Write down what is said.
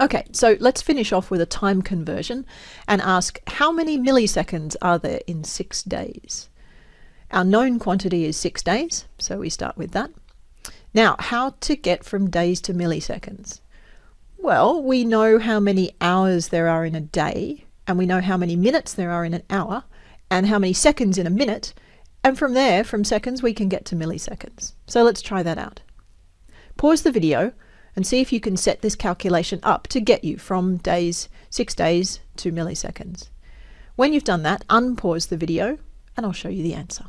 Okay, so let's finish off with a time conversion and ask how many milliseconds are there in six days? Our known quantity is six days, so we start with that. Now, how to get from days to milliseconds? Well, we know how many hours there are in a day, and we know how many minutes there are in an hour, and how many seconds in a minute, and from there, from seconds, we can get to milliseconds. So let's try that out. Pause the video and see if you can set this calculation up to get you from days, six days to milliseconds. When you've done that, unpause the video and I'll show you the answer.